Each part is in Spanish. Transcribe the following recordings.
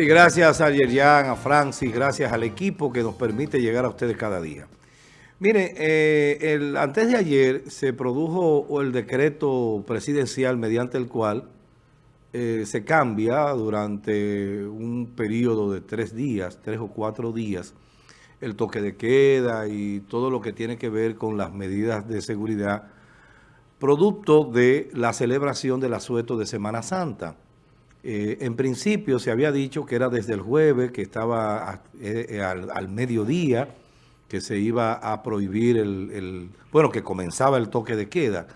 Sí, gracias a Yerian, a Francis, gracias al equipo que nos permite llegar a ustedes cada día. Mire, eh, el, antes de ayer se produjo el decreto presidencial mediante el cual eh, se cambia durante un periodo de tres días, tres o cuatro días, el toque de queda y todo lo que tiene que ver con las medidas de seguridad, producto de la celebración del asueto de Semana Santa. Eh, en principio se había dicho que era desde el jueves, que estaba eh, eh, al, mediodía, que se iba a prohibir el, bueno, que comenzaba el toque de queda,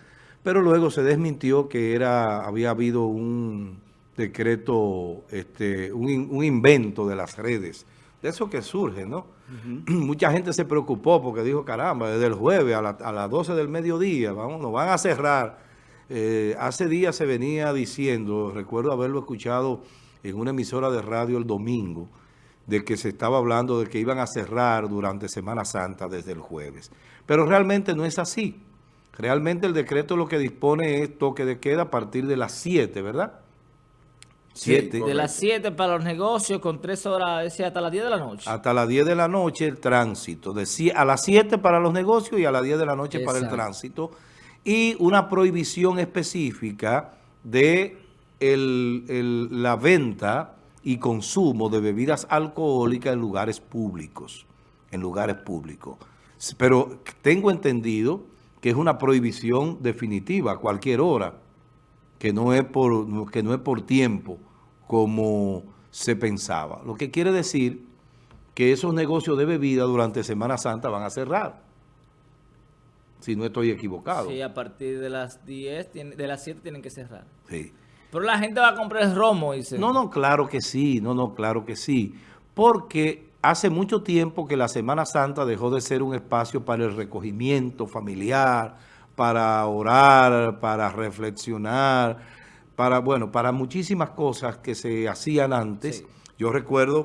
pero luego se desmintió que era había habido un decreto, este, un, invento de las redes, de eso que surge, ¿no? Mucha gente se preocupó porque dijo, caramba, desde el jueves a, a las 12 del mediodía, vamos, nos van a cerrar eh, hace días se venía diciendo, recuerdo haberlo escuchado en una emisora de radio el domingo, de que se estaba hablando de que iban a cerrar durante Semana Santa desde el jueves. Pero realmente no es así. Realmente el decreto lo que dispone es toque de queda a partir de las 7, ¿verdad? Siete. de las 7 para los negocios con 3 horas, hasta las 10 de la noche. Hasta las 10 de la noche el tránsito. De, a las 7 para los negocios y a las 10 de la noche para el tránsito y una prohibición específica de la venta y consumo de bebidas alcohólicas en lugares públicos, en lugares públicos. Pero tengo entendido que es una prohibición definitiva a cualquier hora, que no es por, que no es por tiempo como se pensaba. Lo que quiere decir que esos negocios de bebida durante Semana Santa van a cerrar si no estoy equivocado. Sí, a partir de las 10, de las 7 tienen que cerrar. Sí. Pero la gente va a comprar el romo, dice. No, no, claro que sí, no, no, claro que sí. Porque hace mucho tiempo que la Semana Santa dejó de ser un espacio para el recogimiento familiar, para orar, para reflexionar, para, bueno, para muchísimas cosas que se hacían antes. Yo recuerdo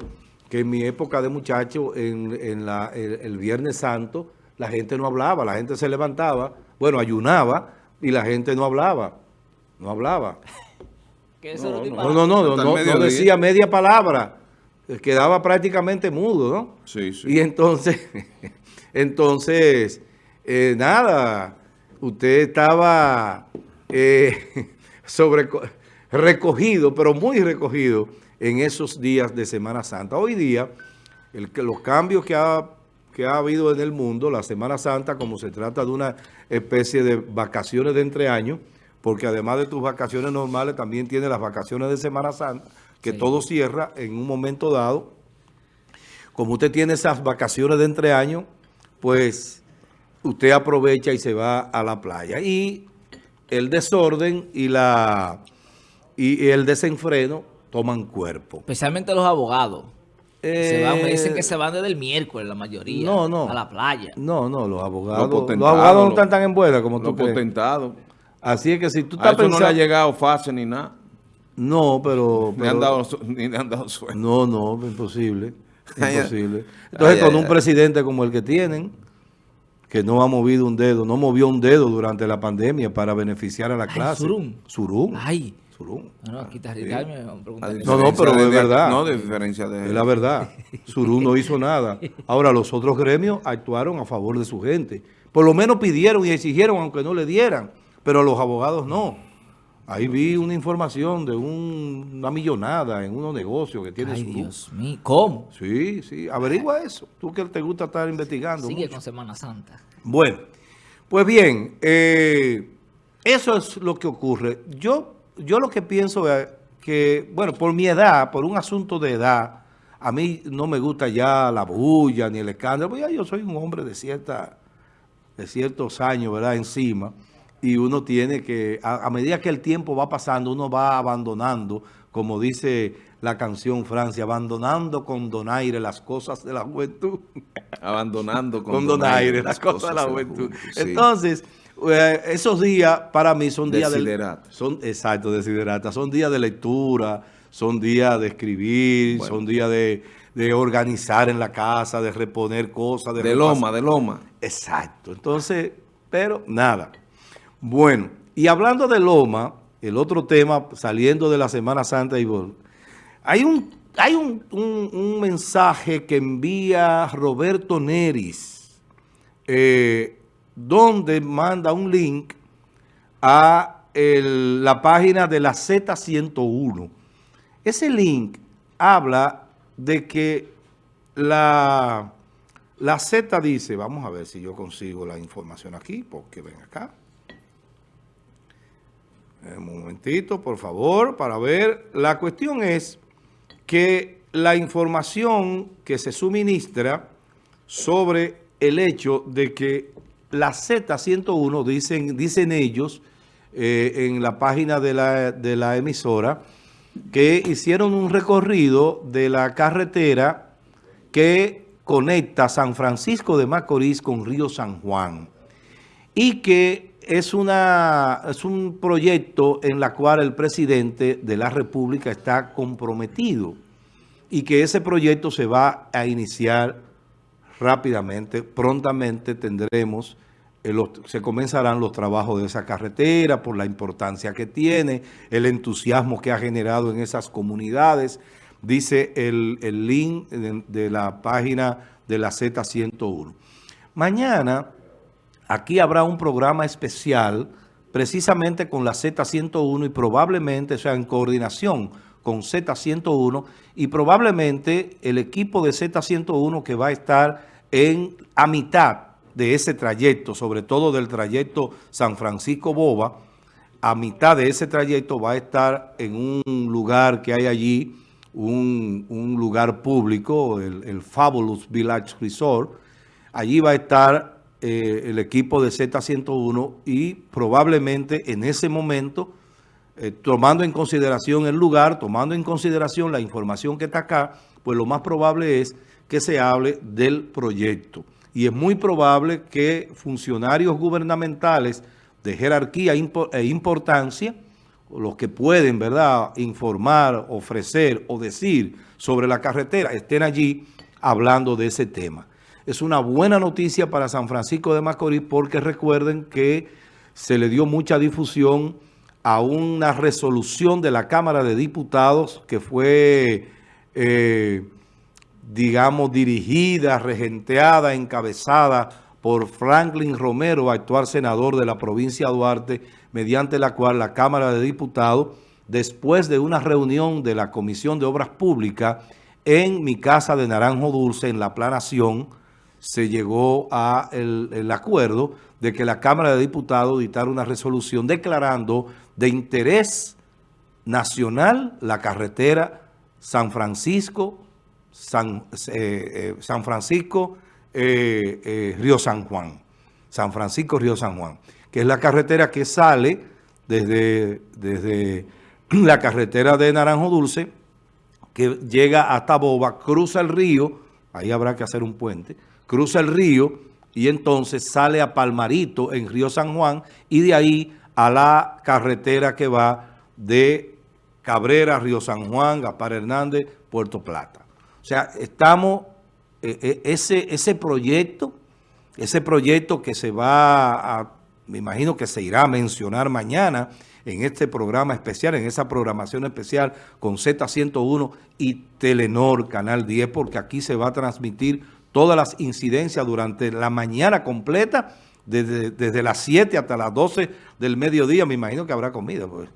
que en mi época de muchacho, en, el Viernes Santo, la gente no hablaba, la gente se levantaba, bueno, ayunaba y la gente no hablaba, no hablaba. no, no, no, no, no, decía media palabra, quedaba prácticamente mudo, ¿no? Sí, sí. Y entonces, entonces, eh, nada, usted estaba eh, sobre, recogido, pero muy recogido en esos días de Semana Santa. Hoy día, el, los cambios que ha que ha habido en el mundo, la Semana Santa, como se trata de una especie de vacaciones de entreaño, porque además de tus vacaciones normales, también tiene las vacaciones de Semana Santa, que todo cierra en un momento dado. Como usted tiene esas vacaciones de entreaño, pues usted aprovecha y se va a la playa. Y el desorden y, la, y el desenfreno toman cuerpo. Especialmente los abogados. Se van, me dicen que se van desde el miércoles la mayoría. No, no. A la playa. No, no, los abogados. Los, abogados no están tan en buena como tú crees. potentados. Así es que si tú estás pensando... no le ha llegado fácil ni nada. No, pero... Ni, han dado, ni le han dado suerte. No, no, imposible. Imposible. Entonces, con un presidente como el que tienen, que no ha movido un dedo, no movió un dedo durante la pandemia para beneficiar a la clase. Surún. Surún. Ay. No, no, aquí está No, no, pero es verdad. No, de diferencia de... Es la verdad. Surú no hizo nada. Ahora, los otros gremios actuaron a favor de su gente. Por lo menos pidieron y exigieron, aunque no le dieran. Pero los abogados no. Ahí vi una información de una millonada en unos negocios que tiene Ay, Dios mío. ¿Cómo? Sí, sí. Averigua eso. Tú que te gusta estar investigando. Sigue con Semana Santa. Bueno, pues bien, eh, eso es lo que ocurre. Yo yo lo que pienso es que, bueno, por mi edad, por un asunto de edad, a mí no me gusta ya la bulla ni el escándalo, porque ya yo soy un hombre de cierta de ciertos años, ¿verdad?, encima, y uno tiene que, a, medida que el tiempo va pasando, uno va abandonando, como dice la canción Francia, abandonando con donaire las cosas de la juventud. Abandonando con, donaire, las, cosas, de la juventud. Entonces... Eh, esos días para mí son días de... Son, exacto, desiderata. Son días de lectura, son días de escribir, son días de, organizar en la casa, de reponer cosas. De, loma, de loma. Exacto. Entonces, pero nada. Bueno, y hablando de loma, el otro tema, saliendo de la Semana Santa y hay un, hay un, mensaje que envía Roberto Neris, eh, donde manda un link a la página de la Z101. Ese link habla de que la, la Z dice, vamos a ver si yo consigo la información aquí, porque ven acá. Un momentito, por favor, para ver. La cuestión es que la información que se suministra sobre el hecho de que la Z101, dicen, dicen ellos, eh, en la página de la, de la emisora, que hicieron un recorrido de la carretera que conecta San Francisco de Macorís con Río San Juan y que es, una, es un proyecto en la cual el presidente de la República está comprometido y que ese proyecto se va a iniciar rápidamente, prontamente tendremos se comenzarán los trabajos de esa carretera por la importancia que tiene, el entusiasmo que ha generado en esas comunidades, dice el, link de, la página de la Z101. Mañana aquí habrá un programa especial precisamente con la Z101 y probablemente, sea, en coordinación con Z101 y probablemente el equipo de Z101 que va a estar en a mitad de ese trayecto, sobre todo del trayecto San Francisco-Boba, a mitad de ese trayecto va a estar en un lugar que hay allí, un, lugar público, el, Fabulous Village Resort. Allí va a estar eh, el equipo de Z101 y probablemente en ese momento, eh, tomando en consideración el lugar, tomando en consideración la información que está acá, pues lo más probable es que se hable del proyecto y es muy probable que funcionarios gubernamentales de jerarquía e importancia, los que pueden, ¿verdad?, informar, ofrecer o decir sobre la carretera, estén allí hablando de ese tema. Es una buena noticia para San Francisco de Macorís porque recuerden que se le dio mucha difusión a una resolución de la Cámara de Diputados que fue... Eh, digamos, dirigida, regenteada, encabezada por Franklin Romero, actual senador de la provincia de Duarte, mediante la cual la Cámara de Diputados, después de una reunión de la Comisión de Obras Públicas en mi casa de Naranjo Dulce, en la planación, se llegó a el, acuerdo de que la Cámara de Diputados dictara una resolución declarando de interés nacional la carretera San Francisco San, eh, eh, Francisco, eh, Río San Juan. San Francisco, Río San Juan, que es la carretera que sale desde, desde la carretera de Naranjo Dulce, que llega hasta Boba, cruza el río, ahí habrá que hacer un puente, cruza el río y entonces sale a Palmarito en Río San Juan y de ahí a la carretera que va de Cabrera, Río San Juan, Gaspar Hernández, Puerto Plata. O sea, estamos, eh, eh, ese, ese proyecto, ese proyecto que se va a, me imagino que se irá a mencionar mañana en este programa especial, en esa programación especial con Z101 y Telenor Canal 10, porque aquí se va a transmitir todas las incidencias durante la mañana completa, desde, las 7 hasta las 12 del mediodía, me imagino que habrá comida, pues,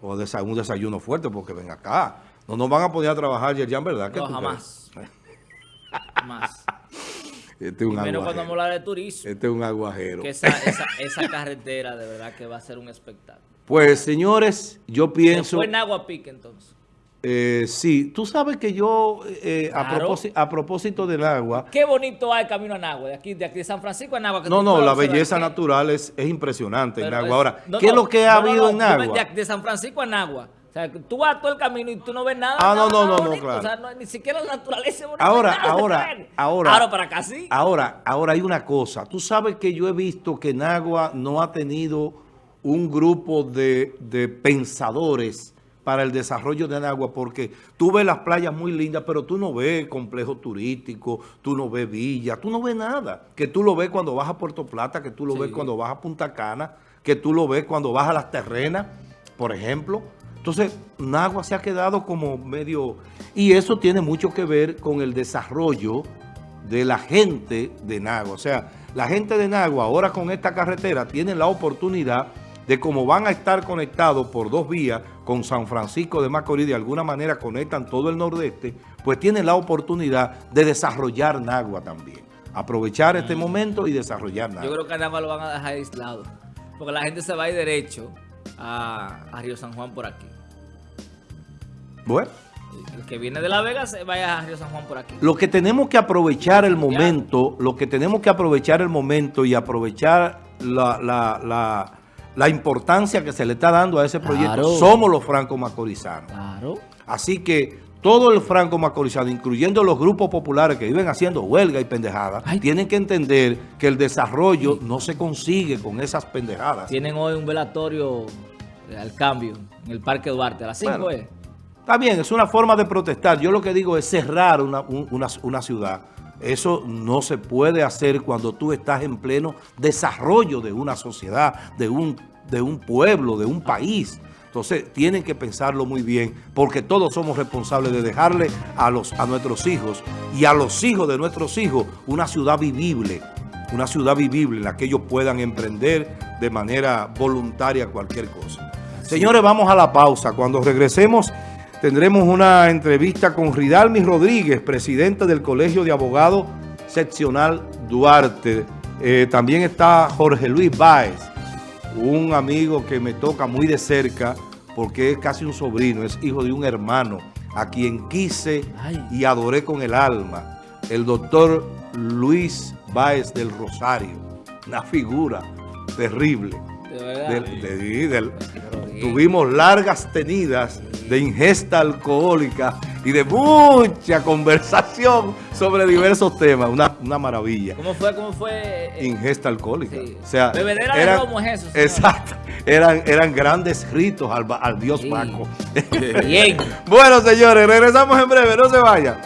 o un desayuno fuerte, porque ven acá. No nos van a poder trabajar, Yerjan, ¿verdad? No, jamás. jamás. Este es un Primero cuando vamos a hablar de turismo. Este es un aguajero. Que esa, esa, carretera de verdad que va a ser un espectáculo. Pues, señores, yo pienso... Fue en Agua Pique, entonces. Eh, sí, tú sabes que yo, eh, a, propósito, a, propósito, del agua... Qué bonito hay el camino a Nagua, de aquí de, aquí de San Francisco a Nagua. no, no, la belleza natural es, es impresionante en Nagua. Ahora, ¿qué es lo que ha habido en Nagua? De, de San Francisco a Nagua o sea, tú vas todo el camino y tú no ves nada. Ah, no, no, no, no, claro. O sea, ni siquiera la naturaleza. Ahora, ahora, ahora. Ahora para acá sí. Ahora, ahora hay una cosa. Tú sabes que yo he visto que Nagua no ha tenido un grupo de, de pensadores para el desarrollo de Nagua, porque tú ves las playas muy lindas, pero tú no ves complejo turístico, tú no ves villa, tú no ves nada. Que tú lo ves cuando vas a Puerto Plata, que tú lo ves cuando vas a Punta Cana, que tú lo ves cuando vas a las terrenas, por ejemplo Entonces, Nagua se ha quedado como medio... Y eso tiene mucho que ver con el desarrollo de la gente de Nagua. O sea, la gente de Nagua ahora con esta carretera tiene la oportunidad de cómo van a estar conectados por dos vías con San Francisco de Macorís, de alguna manera conectan todo el nordeste, pues tienen la oportunidad de desarrollar Nagua también. Aprovechar este mm. momento y desarrollar Nagua. Yo creo que Nagua lo van a dejar aislado, porque la gente se va a ir derecho a, Río San Juan por aquí. Bueno. El que viene de La Vega se vaya a Río San Juan por aquí. Lo que tenemos que aprovechar el momento, lo que tenemos que aprovechar el momento y aprovechar la la importancia que se le está dando a ese proyecto, somos los franco-macorizanos. Claro. Así que todo el franco-macorizano, incluyendo los grupos populares que viven haciendo huelga y pendejadas, tienen que entender que el desarrollo no se consigue con esas pendejadas. Tienen hoy un velatorio al cambio en el Parque Duarte, a las 5 Está bien, es una forma de protestar. Yo lo que digo es cerrar una, una ciudad. Eso no se puede hacer cuando tú estás en pleno desarrollo de una sociedad, de un, de un pueblo, de un país. Entonces, tienen que pensarlo muy bien, porque todos somos responsables de dejarle a, los, a nuestros hijos y a los hijos de nuestros hijos una ciudad vivible, una ciudad vivible en la que ellos puedan emprender de manera voluntaria cualquier cosa. Señores, vamos a la pausa. Cuando regresemos tendremos una entrevista con Ridalmi Rodríguez, presidente del Colegio de Abogados Seccional Duarte. Eh, también está Jorge Luis Báez, un amigo que me toca muy de cerca porque es casi un sobrino, es hijo de un hermano a quien quise y adoré con el alma, el doctor Luis Báez del Rosario, una figura terrible. Tuvimos largas tenidas de ingesta alcohólica y de mucha conversación sobre diversos temas. Una, una maravilla. ¿Cómo fue? ¿Cómo fue? Eh? Ingesta alcohólica. O sea, Bebedera eran, de eso. Exacto. Eran, eran grandes ritos al, al dios Paco. Bien. bueno, señores, regresamos en breve. No se vayan.